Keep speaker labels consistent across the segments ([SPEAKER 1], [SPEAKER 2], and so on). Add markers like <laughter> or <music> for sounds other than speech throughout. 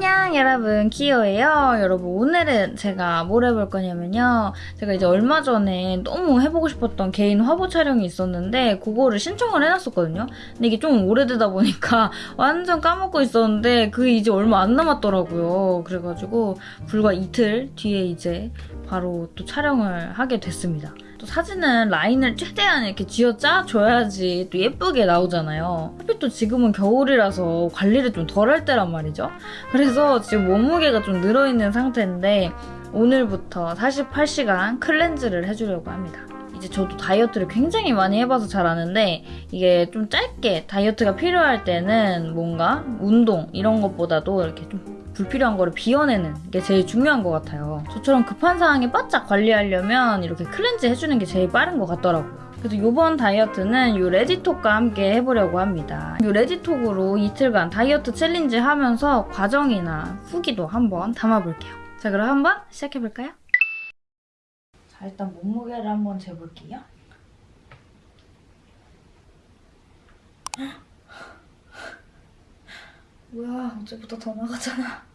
[SPEAKER 1] 안녕 여러분. 키오예요. 여러분 오늘은 제가 뭘 해볼 거냐면요. 제가 이제 얼마 전에 너무 해보고 싶었던 개인 화보 촬영이 있었는데 그거를 신청을 해놨었거든요. 근데 이게 좀 오래되다 보니까 <laughs> 완전 까먹고 있었는데 그게 이제 얼마 안 남았더라고요. 그래가지고 불과 이틀 뒤에 이제 바로 또 촬영을 하게 됐습니다 또 사진은 라인을 최대한 이렇게 쥐어짜 줘야지 또 예쁘게 나오잖아요. 하필 또 지금은 겨울이라서 관리를 좀 덜 할 때란 말이죠. 그래서 지금 몸무게가 좀 늘어있는 상태인데 오늘부터 48시간 cleanse를 해주려고 합니다. 이제 저도 다이어트를 굉장히 많이 해봐서 잘 아는데 이게 좀 짧게 다이어트가 필요할 때는 뭔가 운동 이런 것보다도 이렇게 좀 불필요한 거를 비워내는 게 제일 중요한 것 같아요. 저처럼 급한 상황에 바짝 관리하려면 이렇게 cleanse 해주는 게 제일 빠른 것 같더라고요. 그래서 이번 다이어트는 이 레디톡과 함께 해보려고 합니다. 이 레디톡으로 이틀간 다이어트 challenge 하면서 과정이나 후기도 한번 담아볼게요. 자 그럼 한번 시작해볼까요? 자 일단 몸무게를 한번 재볼게요. 뭐야 어제보다 더 나가잖아.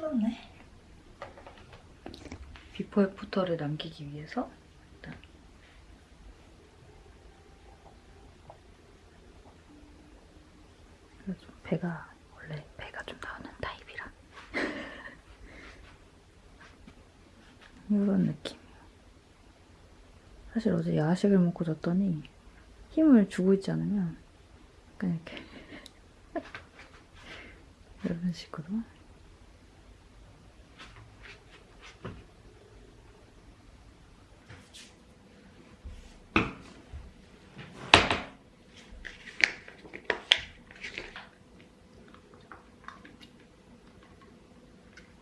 [SPEAKER 1] 났네. before after를 남기기 위해서 일단 좀 배가 원래 배가 좀 나오는 타입이라 <laughs> 이런 느낌. 사실 어제 야식을 먹고 잤더니 힘을 주고 있지 않으면 약간 이렇게 <laughs> 이런 식으로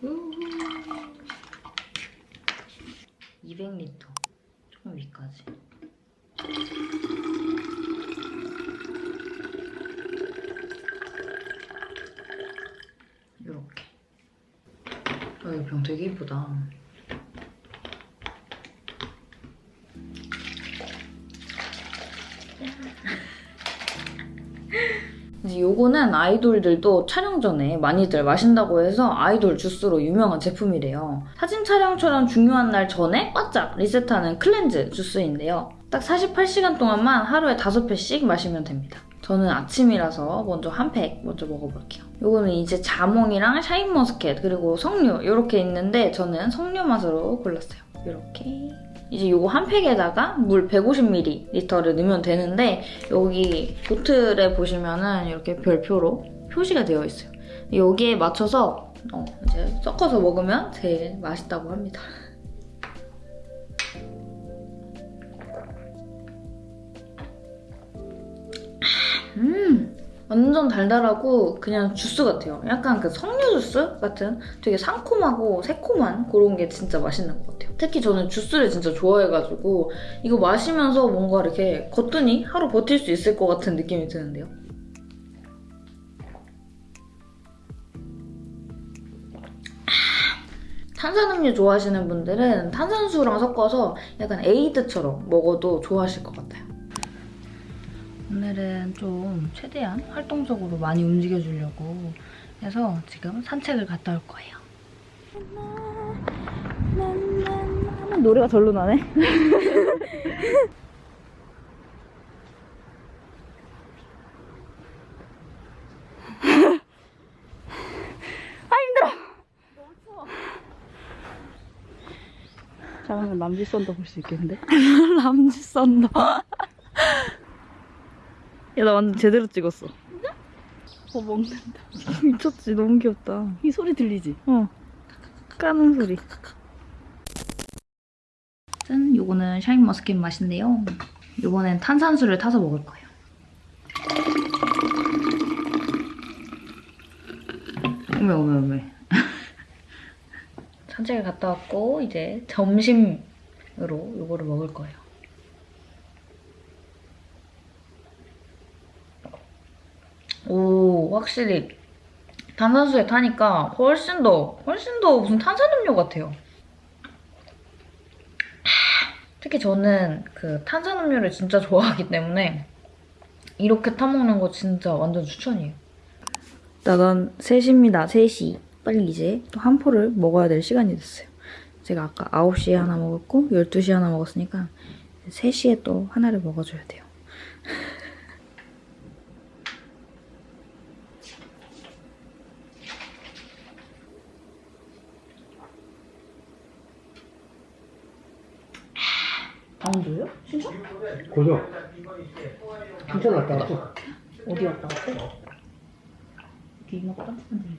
[SPEAKER 1] 우 200리터 조금 위까지. 이렇게. 아, 이 병 되게 이쁘다 이제 요거는 아이돌들도 촬영 전에 많이들 마신다고 해서 아이돌 주스로 유명한 제품이래요. 사진 촬영처럼 중요한 날 전에 바짝 리셋하는 cleanse 주스인데요. 딱 48시간 동안만 하루에 5팩씩 마시면 됩니다. 저는 아침이라서 먼저 한 팩 먼저 먹어볼게요. 요거는 이제 자몽이랑 샤인머스켓 그리고 석류 이렇게 있는데 저는 석류 맛으로 골랐어요. 이렇게 이제 요거 한 팩에다가 물 150ml를 넣으면 되는데 여기 보틀에 보시면은 이렇게 별표로 표시가 되어 있어요. 여기에 맞춰서 어, 이제 섞어서 먹으면 제일 맛있다고 합니다. 완전 달달하고 그냥 주스 같아요. 약간 그 석류 주스 같은 되게 상콤하고 새콤한 그런 게 진짜 맛있는 것 같아요. 특히 저는 주스를 진짜 좋아해가지고 이거 마시면서 뭔가 이렇게 겉더니 하루 버틸 수 있을 것 같은 느낌이 드는데요. 탄산음료 좋아하시는 분들은 탄산수랑 섞어서 약간 에이드처럼 먹어도 좋아하실 것 같아요. 오늘은 좀 최대한 활동적으로 많이 움직여주려고 해서 지금 산책을 갔다 올 거예요. 노래가 절로 나네. <laughs> 아 힘들어.
[SPEAKER 2] 잠깐만 남지 썬더 볼 수 있겠는데? <laughs>
[SPEAKER 1] 남지 썬다. 야, 나 완전 제대로 찍었어.
[SPEAKER 2] 어 먹는다 <laughs>
[SPEAKER 1] 미쳤지? 너무 귀엽다.
[SPEAKER 2] 이 소리 들리지?
[SPEAKER 1] 어. 까는 소리. 짠! 요거는 샤인머스켓 맛인데요. 요번엔 탄산수를 타서 먹을 거예요. 어메, 어메, 어메. 산책을 갔다 왔고, 이제 점심으로 요거를 먹을 거예요. 오, 확실히 탄산수에 타니까 훨씬 더, 훨씬 더 무슨 탄산음료 같아요. 특히 저는 그 탄산음료를 진짜 좋아하기 때문에 이렇게 타먹는 거 진짜 완전 추천이에요. 나간 3시입니다. 3시. 빨리 이제 또 한 포를 먹어야 될 시간이 됐어요. 제가 아까 9시에 하나 먹었고 12시에 하나 먹었으니까 3시에 또 하나를 먹어줘야 돼요. 강원도요? 진짜?
[SPEAKER 3] 고정. 진짜 왔어.
[SPEAKER 1] 어디 왔다 갔대? 여기 이모가 딴짓한데 음.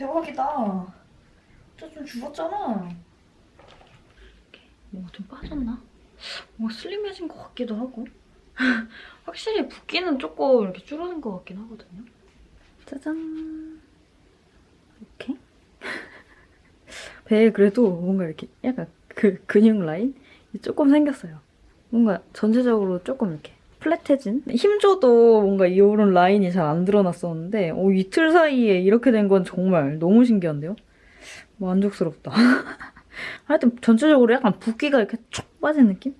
[SPEAKER 1] 대박이다. 진짜 좀 죽었잖아. 뭐가 좀 빠졌나? 뭔가 슬림해진 것 같기도 하고. <laughs> 확실히 붓기는 조금 이렇게 줄어든 것 같긴 하거든요. 짜잔. 이렇게? <laughs> 배에 그래도 뭔가 이렇게 약간 그 근육 라인 조금 생겼어요. 뭔가 전체적으로 조금 이렇게 플랫해진 힘줘도 뭔가 이런 라인이 잘 안 드러났었는데 오, 이틀 사이에 이렇게 된 건 정말 너무 신기한데요? 만족스럽다 <laughs> 하여튼 전체적으로 약간 붓기가 이렇게 촉 빠진 느낌?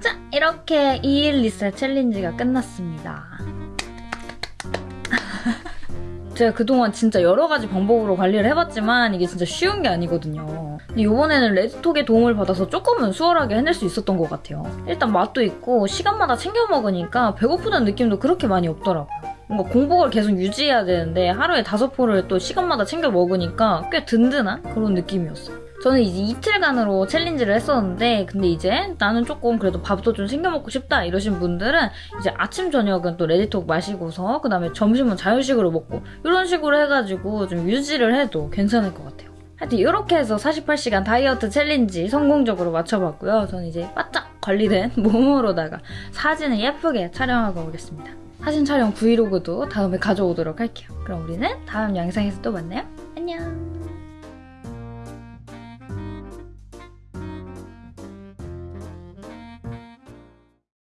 [SPEAKER 1] 자, 이렇게 2일 리셋 챌린지가 끝났습니다. 제가 그동안 진짜 여러 가지 방법으로 관리를 해봤지만 이게 진짜 쉬운 게 아니거든요. 근데 이번에는 레드톡의 도움을 받아서 조금은 수월하게 해낼 수 있었던 것 같아요. 일단 맛도 있고 시간마다 챙겨 먹으니까 배고프다는 느낌도 그렇게 많이 없더라고요. 뭔가 공복을 계속 유지해야 되는데 하루에 다섯 포를 또 시간마다 챙겨 먹으니까 꽤 든든한 그런 느낌이었어요. 저는 이제 이틀간으로 챌린지를 했었는데 근데 이제 나는 조금 그래도 밥도 좀 챙겨 먹고 싶다 이러신 분들은 이제 아침 저녁은 또 레디톡 마시고서 그 다음에 점심은 자유식으로 먹고 이런 식으로 해가지고 좀 유지를 해도 괜찮을 것 같아요. 하여튼 이렇게 해서 48시간 다이어트 챌린지 성공적으로 마쳐봤고요. 저는 이제 바짝 관리된 <laughs> 몸으로다가 사진을 예쁘게 촬영하고 오겠습니다. 사진 촬영 브이로그도 다음에 가져오도록 할게요. 그럼 우리는 다음 영상에서 또 만나요. 안녕!